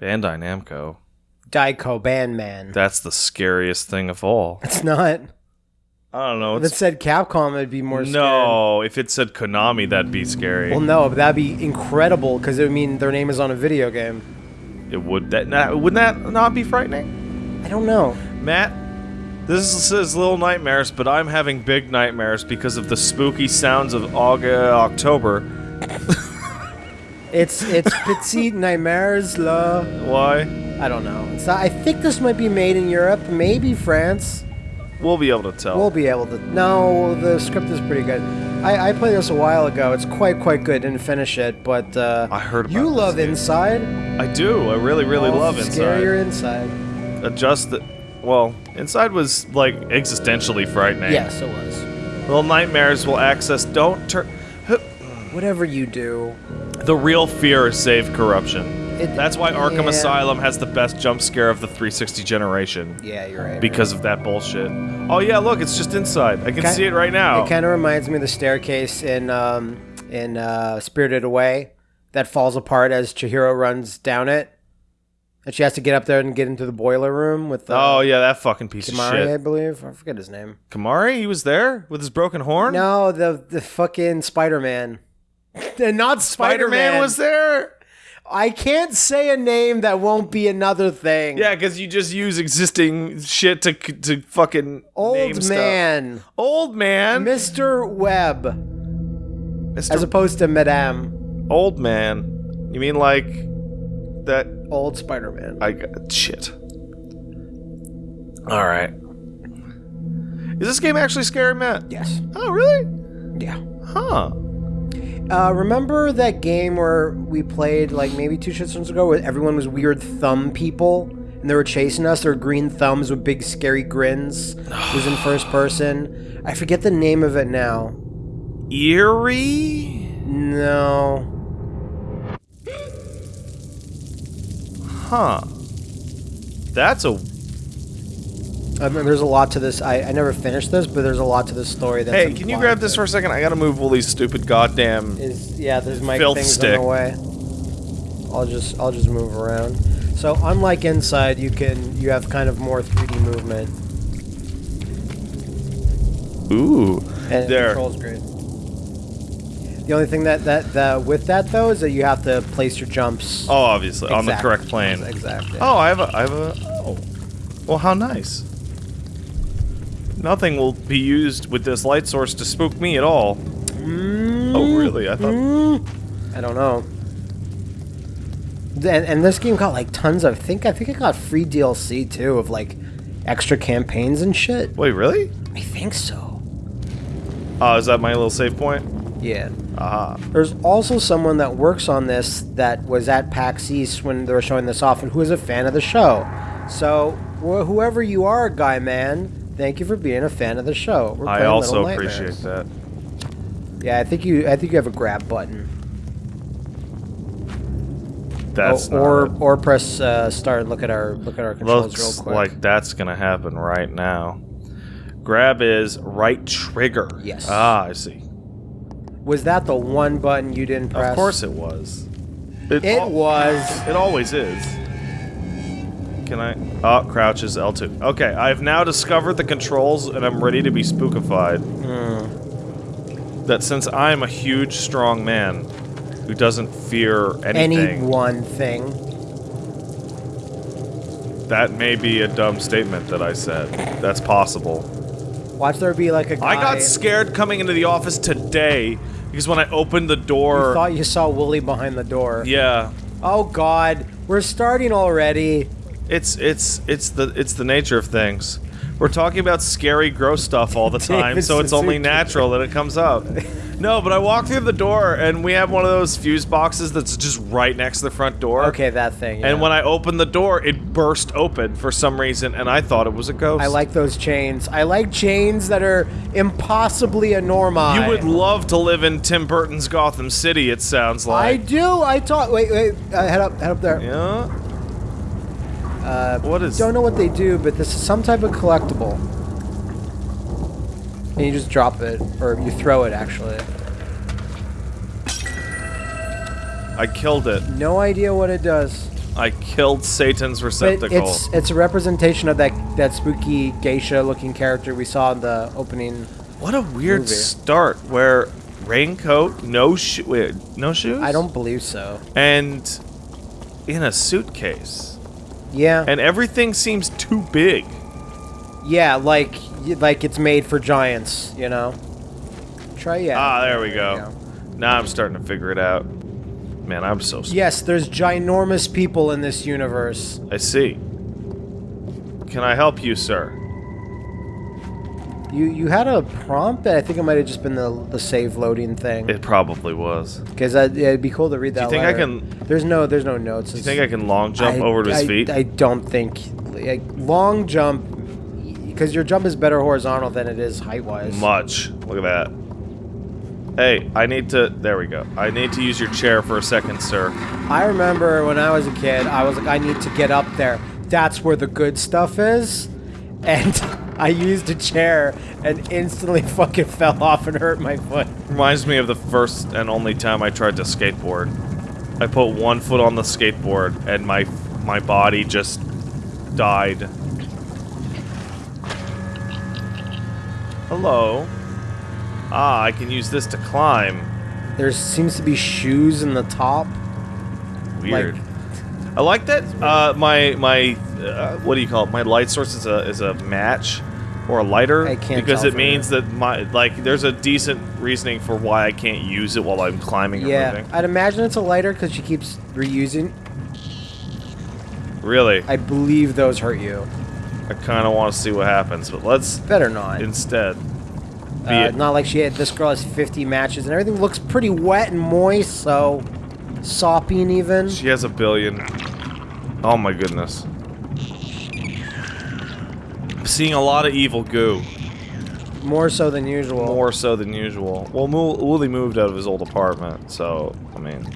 Bandai Namco. Daiko Bandman. That's the scariest thing of all. It's not. I don't know. If it said Capcom, it'd be more. scared. no, if it said Konami, that'd be scary. Well, no, but that'd be incredible because it would mean their name is on a video game. it would that not, wouldn't that not be frightening? I don't know. Matt, this is Little Nightmares, but I'm having big nightmares because of the spooky sounds of August, uh, October. It's it's Petite Nightmares La. Why? I don't know. It's not, I think this might be made in Europe, maybe France. We'll be able to tell. We'll be able to. No, the script is pretty good. I, I played this a while ago. It's quite quite good. Didn't finish it, but uh, I heard about you love game. Inside. I do. I really, really Oh, love Inside. Scarier Inside. Adjust the. Well, Inside was like existentially frightening. Yes, it was. Little Nightmares will access. Don't turn. Whatever you do, The real fear is save corruption. It- That's why Arkham yeah. Asylum has the best jump scare of the 360 generation. yeah, you're right. Because of that bullshit. Oh yeah, look, it's just inside. I can Ki- see it right now. It kind of reminds me of the staircase in um, in uh, Spirited Away that falls apart as Chihiro runs down it, and she has to get up there and get into the boiler room with. Uh, oh yeah, that fucking piece I of shit. believe. I forget his name. Kamaji, he was there with his broken horn. No, the the fucking Spider Man. And not Spider Spider-Man was there. I can't say a name that won't be another thing. Yeah, because you just use existing shit to to fucking Old stuff. man, Old man, Mr. Webb, Mr. as opposed to Madame, old man. You mean like that? old Spider Man. I got shit. All right. Is this game actually scary, Matt? Yes. Oh, really? Yeah. Huh. Uh, remember that game where we played like maybe two shits ago where everyone was weird thumb people and they were chasing us? They were green thumbs with big scary grins. it was in first person. I forget the name of it now. Eerie? No. Huh. That's a. I mean, there's a lot to this. I, I never finished this, but there's a lot to this story. That's Hey, can you grab this for a second? I gotta move all these stupid goddamn. Is yeah, there's Filth things stick. in the way. I'll just I'll just move around. So unlike inside, you can you have kind of more 3D movement Ooh. and There. controls great. The only thing that, that that with that though is that you have to place your jumps Oh, obviously on the correct plane. Exactly. Oh, I have a. I have a. Oh. Well, how nice. Nothing will be used with this light source to spook me at all. Oh, really? I thought. Mm, I don't know. And, and this game got like tons of. I think I think it got free DLC too of like extra campaigns and shit. Wait, really? I think so. Oh, is that my little save point? Yeah. Aha. There's also someone that works on this that was at PAX East when they were showing this off and who is a fan of the show. So, wh- whoever you are, guy man, thank you for being a fan of the show. We're I also appreciate that. Yeah, I think you. I think you have a grab button. That's Oh, or it. or press uh, start look at our look at our controls Looks real quick. like that's gonna happen right now. Grab is right trigger. Yes. Ah, I see. was that the one button you didn't press? Of course it was. It al- was. It always is. Can I? Oh, crouch is L2. Okay, I've now discovered the controls and I'm ready to be spookified. Hmm. That since I'm a huge, strong man who doesn't fear anything, Any one thing. that may be a dumb statement that I said. That's possible. Watch there be like a guy. I got scared coming into the office today because when I opened the You door. thought you saw Woolie behind the door. yeah, Oh God, we're starting already. It's it's it's the it's the nature of things. We're talking about scary, gross stuff all the time, so it's only natural that it comes up. No, but I walk through the door and we have one of those fuse boxes that's just right next to the front door. Okay, that thing. And when I opened the door, it burst open for some reason, and I thought it was a ghost. I like those chains. I like chains that are impossibly enormous. You would love to live in Tim Burton's Gotham City. It sounds like I like. do. I talk. Wait, wait. Uh, head up. Head up there. Yeah. Uh, What is? don't know what they do, but this is some type of collectible. And you just drop it, or you throw it. Actually, I killed it. no idea what it does. I killed Satan's But receptacle. it's it's a representation of that that spooky geisha-looking character we saw in the opening. What a weird movie. start where raincoat, no shoe, wait, no shoes? I don't believe so. And in a suitcase. Yeah, And everything seems too big. yeah, like like it's made for giants, you know. Try yeah. Ah, there we you go. Now I'm starting to figure it out. Man, I'm so s- Yes, there's ginormous people in this universe. I see. Can I help you, sir? You you had a prompt, but I think it might have just been the the save loading thing. It probably was. Because yeah, it'd be cool to read that. Do you think I can- There's no there's no notes. Do you think I can long jump over to his feet? I don't think like, long jump because your jump is better horizontal than it is height wise. Much. Look at that. Hey, I need to. There we go. I need to use your chair for a second, sir. I remember when I was a kid, I was like, I need to get up there. That's where the good stuff is. And I used a chair and instantly fucking fell off and hurt my foot. Reminds me of the first and only time I tried to skateboard. I put one foot on the skateboard and my my body just died. Hello. Ah, I can use this to climb. There seems to be shoes in the top. Weird. I like that. Uh, my my uh, what do you call it? My light source is a is a match or a lighter I can't because it means here. that my like there's a decent reasoning for why I can't use it while I'm climbing or Yeah, moving. I'd imagine it's a lighter because she keeps reusing. Really, I believe those hurt you. I kind of want to see what happens, but let's Better not. instead Uh, not like she had. This girl has 50 matches and everything looks pretty wet and moist, so sopping even. She has a billion. Oh my goodness. Seeing a lot of evil goo, More so than usual. more so than usual. Well, Mo- Woolie moved out of his old apartment, so I mean,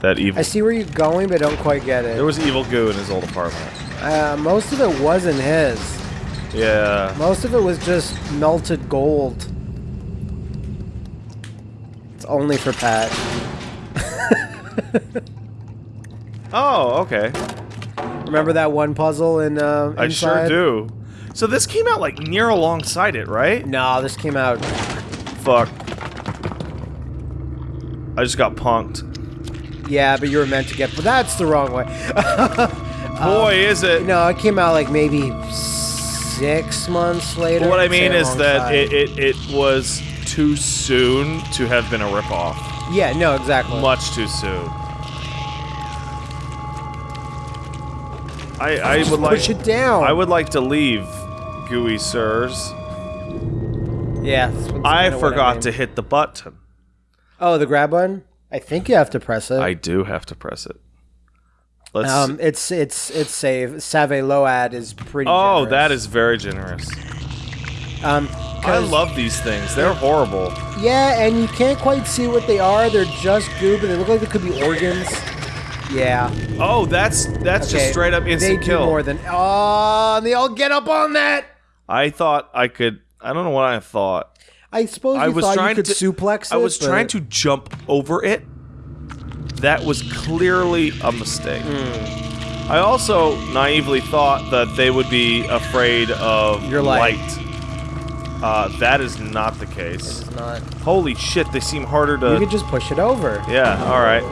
that evil. I see where you're going, but don't quite get it. There was evil goo in his old apartment. uh, most of it wasn't his. Yeah. Most of it was just melted gold. It's only for Pat. Oh, okay. Remember that one puzzle in uh, I sure do. So this came out like near alongside it, right? No, this came out. Fuck. I just got punked. Yeah, but you were meant to get. But that's the wrong way. Boy, is it. no, it came out like maybe six months later. But what I mean is that it, it, it was too soon to have been a ripoff. Yeah, no, exactly. Much too soon. I, I would like push it down. I would like to leave, gooey sirs. Yeah. I forgot mean. to hit the button. Oh, the grab button. I think you have to press it. I do have to press it. Let's. Um, it's it's it's save. Save Load is pretty. oh, generous. that is very generous. Um, I love these things. They're horrible. Yeah, and you can't quite see what they are. They're just goo, but they look like they could be organs. Yeah. Oh, that's that's just straight up They instant do kill. more than. Oh, and they all get up on that. I thought I could. I don't know what I thought. I suppose I was thought trying you could to suplex it. I was but- trying to jump over it. That was clearly a mistake. Hmm. I also naively thought that they would be afraid of Your light. light. Uh, that is not the case. It's not. Holy shit, they seem harder to. You could just push it over. Yeah, alright.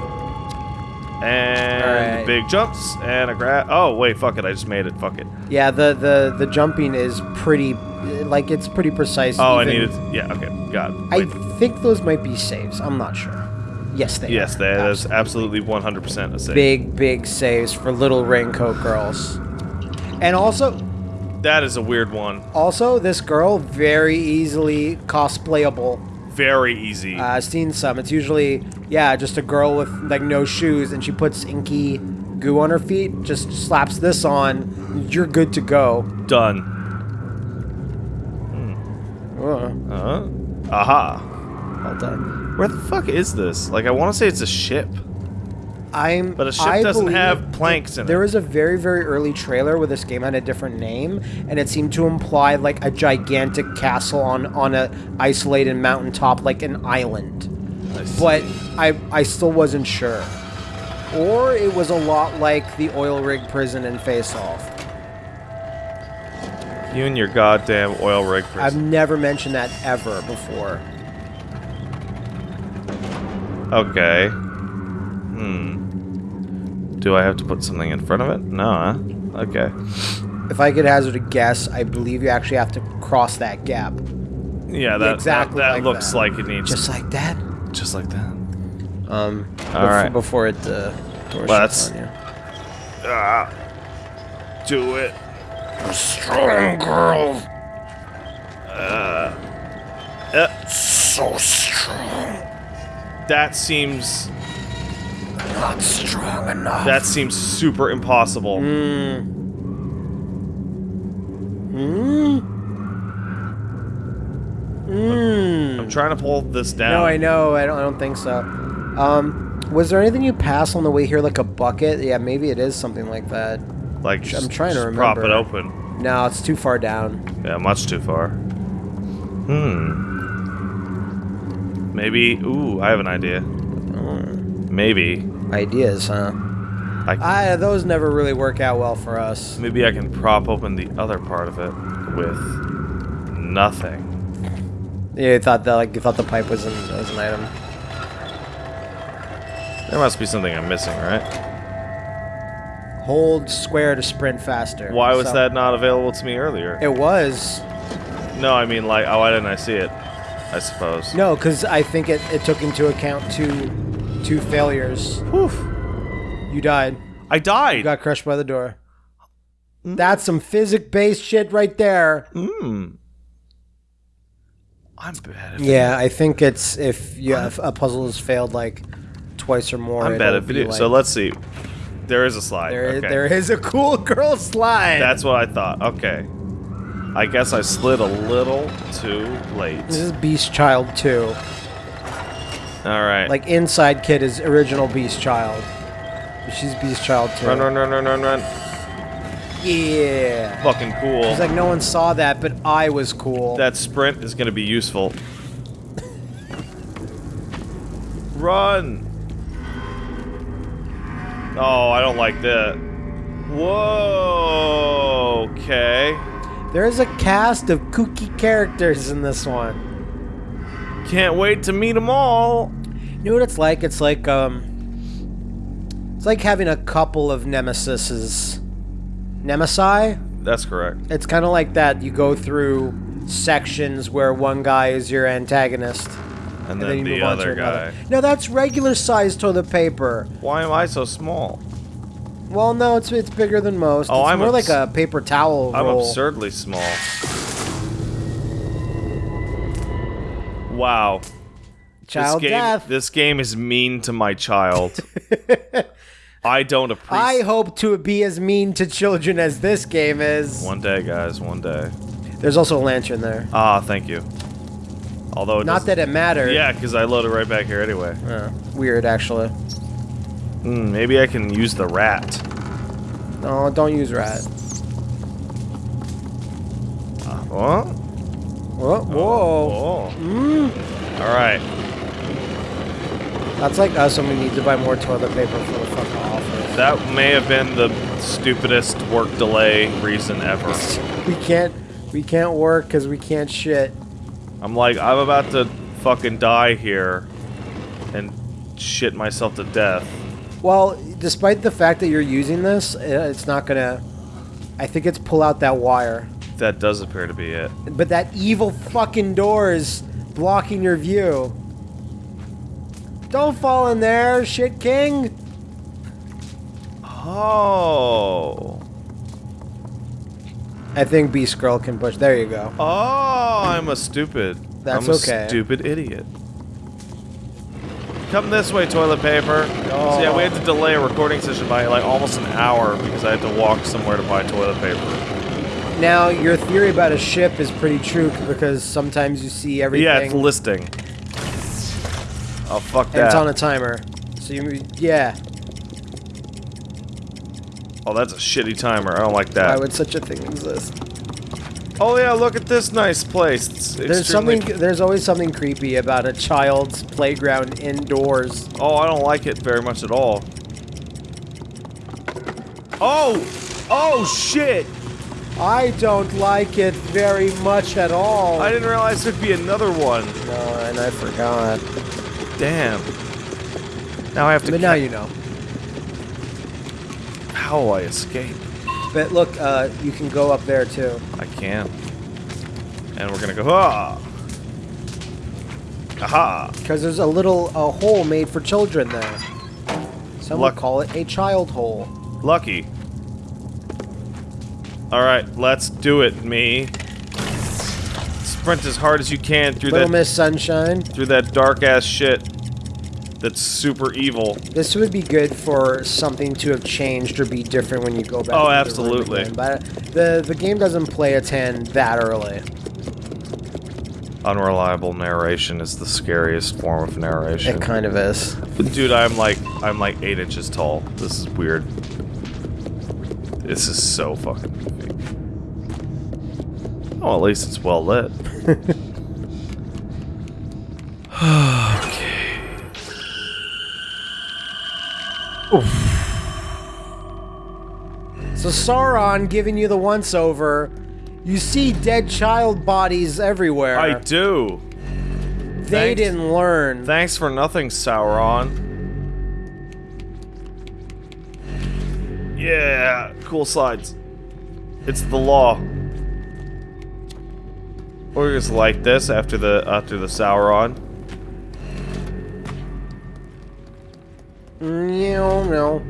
And Alright. big jumps and a grab. Oh, wait, fuck it. I just made it. Fuck it. Yeah, the the the jumping is pretty, like it's pretty precise. Oh, I needed. Yeah, okay. Got it. I think those might be saves. I'm not sure. Yes, they. Yes, are. that is Absolutely. absolutely 100% a save. big big saves for little raincoat girls. And also, That is a weird one. also this girl very easily cosplayable. Very easy. Uh, I've seen some. It's usually yeah, just a girl with like no shoes, and she puts inky goo on her feet. Just slaps this on. You're good to go. Done. Hmm. Uh, Uh, aha. well done. Where the fuck is this? Like, I want to say it's a ship, I'm. but a ship I doesn't have planks in There it. was a very, very early trailer where this game had a different name, and it seemed to imply like a gigantic castle on on a isolated mountaintop, like an island. I. But I I still wasn't sure. or it was a lot like the oil rig prison in Face Off. You and your goddamn oil rig prison. I've never mentioned that ever before. Okay. Hmm. Do I have to put something in front of it? No, huh? Okay. If I could hazard a guess, I believe you actually have to cross that gap. Yeah, that exactly that, that like looks that. like it needs Just like that. just like that. Um, All bef- right. Before it uh, door Well, shuts that's- on you. Ah, do it. Strong girl. Uh, So strong. that seems Not strong enough. that seems super impossible. Hmm. Hmm. Hmm. I'm trying to pull this down. No, I know. I don't. I don't think so. Um, was there anything you passed on the way here, like a bucket? Yeah, maybe it is something like that. like I'm just, trying to just prop it open. No, it's too far down. Yeah, much too far. Hmm. Maybe. Ooh, I have an idea. Maybe. Ideas, huh? I I those never really work out well for us. maybe I can prop open the other part of it with nothing. Yeah, you thought that like you thought the pipe was an was an item. There must be something I'm missing, right? Hold square to sprint faster. Why was So- that not available to me earlier? It was No, I mean like, oh, why didn't I see it? I suppose. no, because I think it, it took into account two two failures. Whew. You died. I died. You got crushed by the door. That's some physic based shit right there. Hmm. I'm bad at Yeah, I think it's if you have a puzzle has failed like twice or more. I'm bad at video. like- so let's see. There is a slide. There, okay. there is a cool girl slide. That's what I thought. Okay. I guess I slid a little too late. this is Beast Child 2. All right. Like Inside Kid is original Beast Child. She's Beast Child too. run, run, run, run, run, run. Yeah. Fucking cool. It's like no one saw that, but I was cool. That sprint is gonna be useful. Run! Oh, I don't like that. Whoa! Okay. there is a cast of kooky characters in this one. Can't wait to meet them all. You know what it's like? It's like um, it's like having a couple of nemesises. Nemesi? That's correct. It's kind of like that. You go through sections where one guy is your antagonist, And, and then, then you the move on other to guy. another. No, that's regular size toilet paper. Why am I so small? Well, no, it's it's bigger than most. Oh, it's I'm more like a paper towel I'm roll. absurdly small. Wow. Child this game, death. This game is mean to my child. I don't appreciate. I hope to be as mean to children as this game is. One day, guys. One day. There's also a lantern there. Ah, thank you. Although Not that it matters. Yeah, because I loaded right back here anyway. Uh, weird, actually. Hmm, maybe I can use the rat. No, don't use rat. What? Whoa, whoa. Oh. Mm. All right. That's like us when we need to buy more toilet paper for the fuck off. That may have been the stupidest work delay reason ever. We can't, we can't work because we can't shit. I'm like, I'm about to fucking die here and shit myself to death. Well, despite the fact that you're using this, uh, it's not gonna. I think it's pull out that wire. That does appear to be it. But that evil fucking door is blocking your view. Don't fall in there, shit king. Oh. I think Beast Girl can push. There you go. Oh, I'm a stupid. That's I'm a okay. stupid idiot. Come this way, toilet paper. Oh. So yeah, we had to oh. delay a recording session by like almost an hour because I had to walk somewhere to buy toilet paper. Now, your theory about a ship is pretty true because sometimes you see everything. Yeah, it's listing. Oh fuck that. it's on a timer. So you, yeah. oh, that's a shitty timer. I don't like that. Why would such a thing exist? Oh yeah, look at this nice place. It's There's something. There's always something creepy about a child's playground indoors. Oh, I don't like it very much at all. Oh! Oh, shit! I don't like it very much at all. I didn't realize there'd be another one. No, and I forgot. Damn. Now I have to. But now you know. How will I escape? But look, uh, you can go up there too. I can. And we're gonna go. Ah! Aha! Because there's a little a hole made for children there. Some Luck- would call it a child hole. Lucky. Alright, let's do it, me. Sprint as hard as you can through Little that Miss Sunshine. through that dark ass shit. That's super evil. This would be good for something to have changed or be different when you go back. Oh, to the room absolutely. again. But the the game doesn't play a ten that early. Unreliable narration is the scariest form of narration. It kind of is. Dude, I'm like I'm like eight inches tall. This is weird. This is so fucking goofy. Oh, at least it's well lit. okay. So Sauron giving you the once over. You see dead child bodies everywhere. I do. they thanks. didn't learn. Thanks for nothing, Sauron. Yeah, cool slides. It's the law. Or just like this after the after the Sauron. no, no.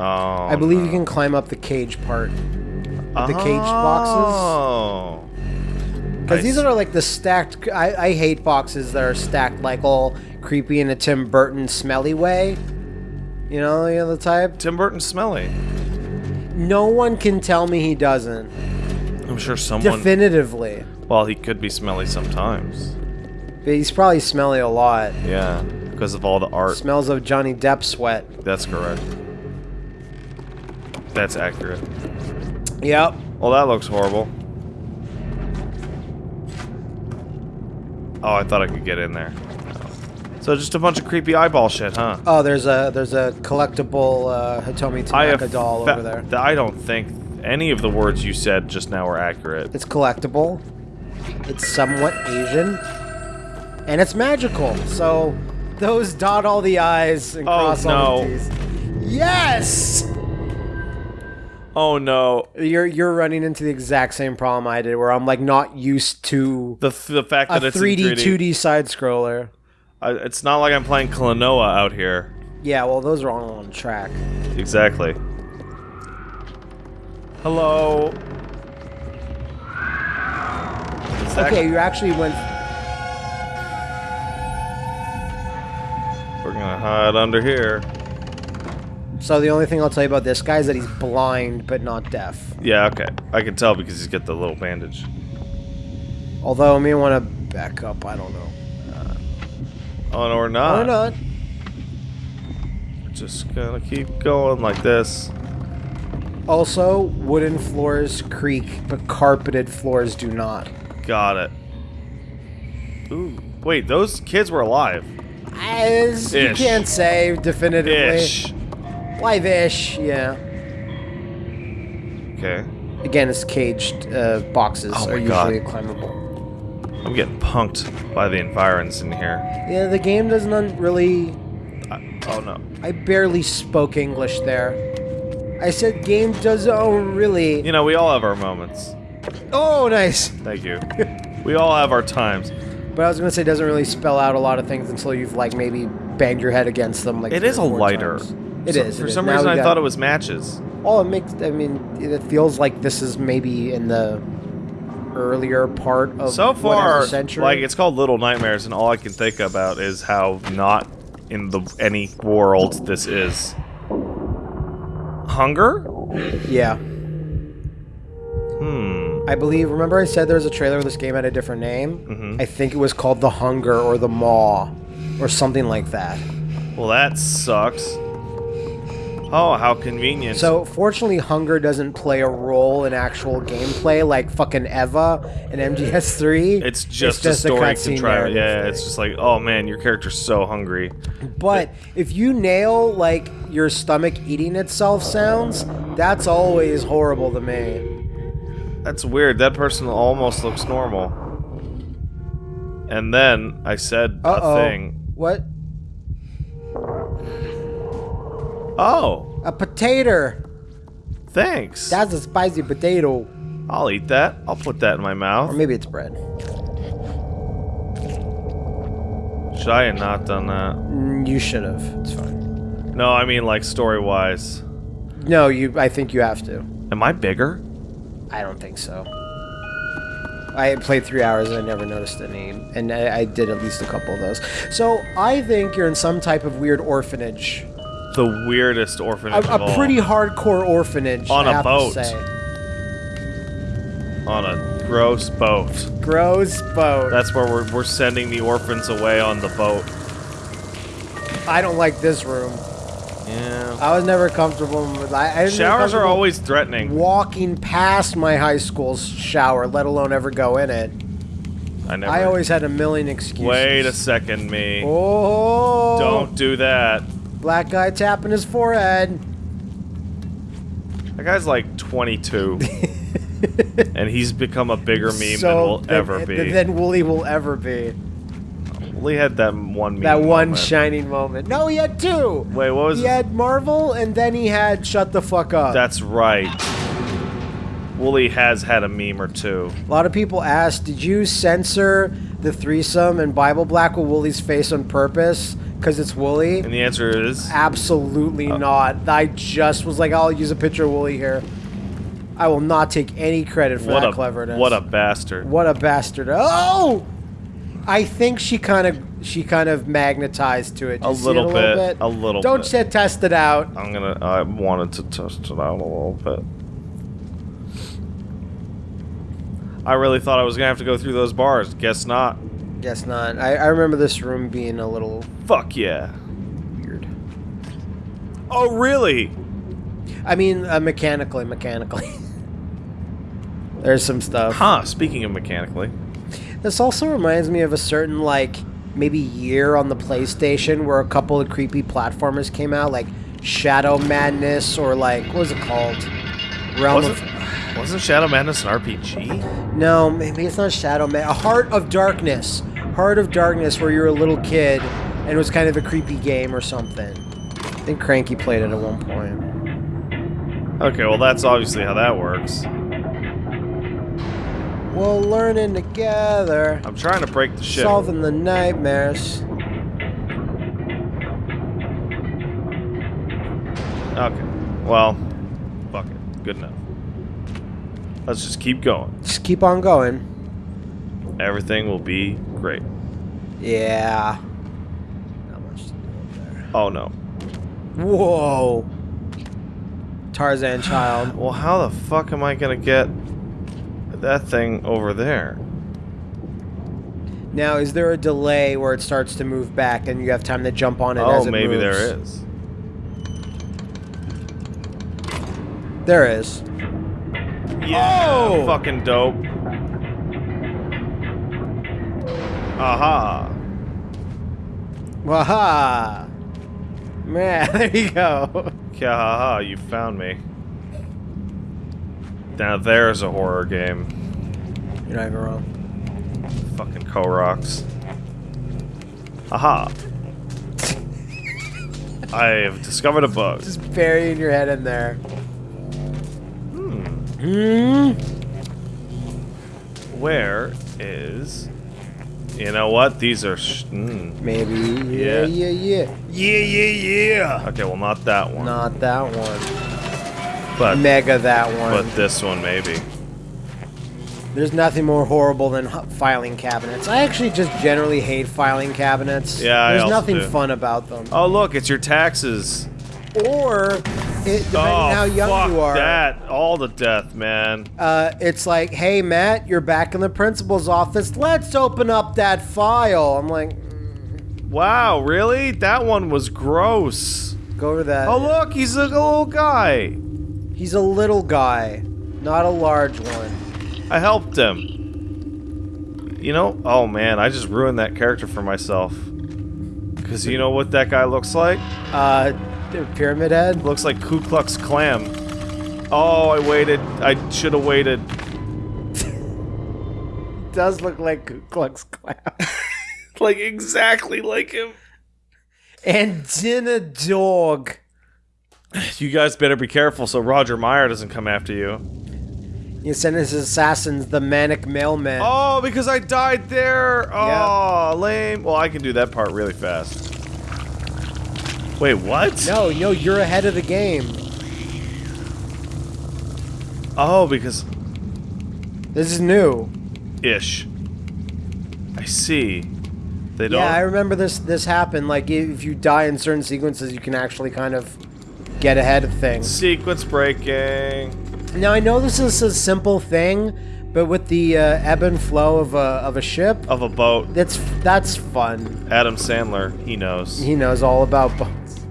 Oh, I believe you can climb up the cage part. the cage boxes. Oh. Because these are like the stacked. I, I hate boxes that are stacked like all creepy in a Tim Burton smelly way. You know, you know the type. Tim Burton smelly. No one can tell me he doesn't. I'm sure someone. Definitively. Well, he could be smelly sometimes. But he's probably smelly a lot. Yeah, because of all the art. Smells of Johnny Depp sweat. That's correct. That's accurate. Yep. Well, that looks horrible. Oh, I thought I could get in there. So just a bunch of creepy eyeball shit, huh? Oh, there's a there's a collectible uh, Hitomi Tanaka doll over there. I don't think any of the words you said just now were accurate. It's collectible. It's somewhat Asian. And it's magical. So those dot all the I's and Oh, cross all the no. T's. Yes! Oh no, You're you're running into the exact same problem I did where I'm like not used to the th- the fact a that it's 3D, 3D. 2D side scroller. It's not like I'm playing Klonoa out here. Yeah, well those are all on track. Exactly. Hello. Okay, you actually went We're gonna hide under here. so the only thing I'll tell you about this guy is that he's blind but not deaf. Yeah, okay. I can tell because he's got the little bandage. Although I may want to back up, I don't know. Oh, no, we're not. Oh, Why not? We're just gonna keep going like this. Also, wooden floors creak, but carpeted floors do not. Got it. Ooh. Wait, those kids were alive. As you Ish. can't say definitively. Ish. Live-ish, yeah. Okay. Again, it's caged uh, boxes Oh are my God. usually climbable. I'm getting punked by the environs in here. Yeah, the game doesn't really. I, oh no. I barely spoke English there. I said game doesn't oh, really. You know, we all have our moments. Oh, nice. Thank you. we all have our times. But I was gonna say it doesn't really spell out a lot of things until you've like maybe banged your head against them. Like it is a lighter. times. It So- is. For it is. some reason, I thought it was matches. Oh, it makes. I mean, it feels like this is maybe in the earlier part of So far, century. like it's called Little Nightmares, and all I can think about is how not in the any world this is. Hunger? yeah. Hmm. I believe. Remember, I said there was a trailer where this game had a different name. Mhm. I think it was called The Hunger or The Maw, or something like that. Well, that sucks. Oh, how convenient. So, fortunately, hunger doesn't play a role in actual gameplay like fucking Eva and MGS3. it's just, a story contrivance. Yeah, thing. it's just like, oh man, your character's so hungry. But if you nail like your stomach eating itself sounds, that's always horrible to me. That's weird. That person almost looks normal. And then I said Uh a oh. thing. What? Oh, A potato. thanks. That's a spicy potato. I'll eat that. I'll put that in my mouth. Or maybe it's bread. Should I have not done that? Mm, You should have. It's fine. No, I mean like story wise. No, you. I think you have to. Am I bigger? I don't think so. I played three hours and I never noticed any, and I, I did at least a couple of those. So I think you're in some type of weird orphanage, The weirdest a, orphanage of a all. pretty hardcore orphanage. On a boat. on a gross boat. Gross boat. That's where we're, we're sending the orphans away on the boat. I don't like this room. Yeah. I was never comfortable with. I, I Showers are always threatening. walking past my high school's shower, let alone ever go in it. I never. I always had a million excuses. Wait a second, me. Oh! Don't do that. Black guy tapping his forehead. That guy's like 22, and he's become a bigger meme than so will ever be. Than Woolie will ever be. We had that one meme. That one moment. shining moment. No, he had two. Wait, what was He had Marvel, and then he had Shut the Fuck Up. That's right. Woolie has had a meme or two. A lot of people asked, did you censor the threesome and Bible Black with Woolie's face on purpose? Because it's Woolie? And the answer is Absolutely Uh. not. I just was like, I'll use a picture of Woolie here. I will not take any credit for what that a cleverness. what a bastard. What a bastard! Oh, I think she kind of she kind of magnetized to it. A see it little a little bit, bit. a little Don't bit. say test it out. I'm gonna. I wanted to test it out a little bit. I really thought I was gonna have to go through those bars. Guess not. Guess not. I, I remember this room being a little Fuck yeah. weird. Oh really? I mean, uh, mechanically, mechanically. There's some stuff. Huh. Speaking of mechanically, This also reminds me of a certain like maybe year on the PlayStation where a couple of creepy platformers came out, like Shadow Madness or like what was it called? Realm wasn't of wasn't Shadow Madness an RPG? No, maybe it's not Shadow Man. A Heart of Darkness. Heart of Darkness, where you're a little kid and it was kind of a creepy game or something. I think Cranky played it at one point. Okay, well that's obviously how that works. Well, learning together, I'm trying to break the shit. solving the nightmares. Okay. Well, fuck it. Good enough. Let's just keep going. Just keep on going. Everything will be great. Yeah. Not much to do up there. Oh no. Whoa. Tarzan child. Well, how the fuck am I gonna get that thing over there? Now, is there a delay where it starts to move back and you have time to jump on it oh, as it maybe moves? there is. There is. Yeah, Oh! fucking dope. Aha. Waha! Man, there you go. Yeah, haha, you found me. Now there's a horror game. You're not even wrong. Fucking Koroks. Aha. I have discovered a bug. Just burying your head in there. Hmm. Hmm? Where is... You know what? These are... Sh mm. Maybe. Yeah. Yeah, yeah, yeah. Yeah, yeah, yeah! Okay, well, not that one. Not that one. But, Mega that one. but this one, maybe. There's nothing more horrible than filing cabinets. I actually just generally hate filing cabinets. Yeah, I There's nothing do. fun about them. Oh, look, it's your taxes. Or, it, depending oh, on how young you are, that. All the death, man. uh, it's like, hey, Matt, you're back in the principal's office. Let's open up that file. I'm like, Wow, really? That one was gross. Go over that. Oh look, he's a little guy. He's a little guy, not a large one. I helped him. You know, oh man, I just ruined that character for myself. Cause you know what that guy looks like? Uh, the pyramid head. Looks like Ku Klux Klan. Oh, I waited. I should have waited. Does look like Ku Klux Klan. Like exactly like him. and dinner dog. You guys better be careful so Roger Meyer doesn't come after you. You send his assassins the manic mailman. Oh, because I died there. Oh, lame. Well, I can do that part really fast. Wait, what? No, no, you're ahead of the game. Oh, because This is new. ish. I see. They don't. Yeah, I remember this. This happened. Like if you die in certain sequences, you can actually kind of get ahead of things. Sequence breaking. Now I know this is a simple thing, but with the uh, ebb and flow of a of a ship, Of a boat. that's that's fun. Adam Sandler, he knows. He knows all about boats.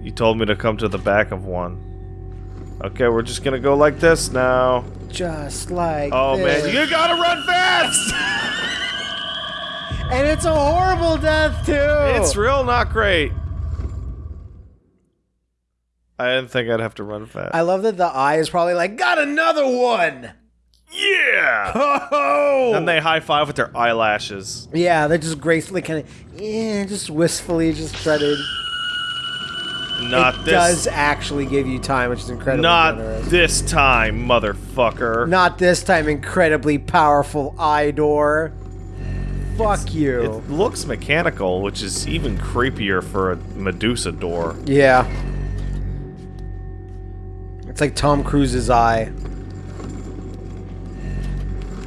You told me to come to the back of one. Okay, we're just gonna go like this now. Just like Oh this. man, you gotta run fast! and it's a horrible death too. It's real not great. I didn't think I'd have to run fast. I love that the eye is probably like got another one. yeah! Oh, Then they high five with their eyelashes. yeah, they just gracefully kind of yeah, just wistfully just try to. Not it this. does actually give you time, which is incredible. not generous. this time, motherfucker. Not this time, incredibly powerful eye door. Fuck you. It looks mechanical, which is even creepier for a Medusa door. yeah. It's like Tom Cruise's eye.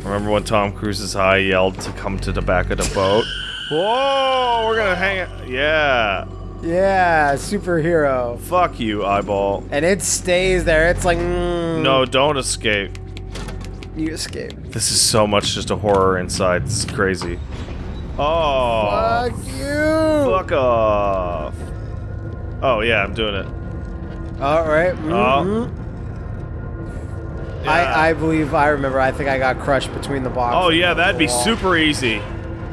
Remember when Tom Cruise's eye yelled to come to the back of the boat? Whoa, we're gonna hang it. Yeah. Yeah, superhero. Fuck you, eyeball. And it stays there. It's like, mm, No, don't escape. you escape. This is so much just a horror inside. This is crazy. Oh. Fuck you. Fuck off. Oh, yeah, I'm doing it. All right. Oh. Yeah. I I believe I remember. I think I got crushed between the box. Oh, yeah, that'd be Wall. super easy.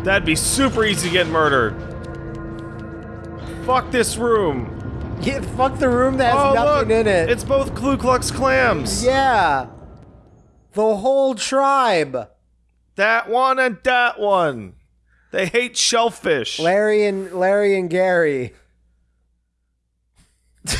That'd be super easy to get murdered. Fuck this room. Yeah, fuck the room that has oh, nothing look. in it. It's both Ku Klux Clams. yeah. The whole tribe. That one and that one. They hate shellfish. Larry and Larry and Gary.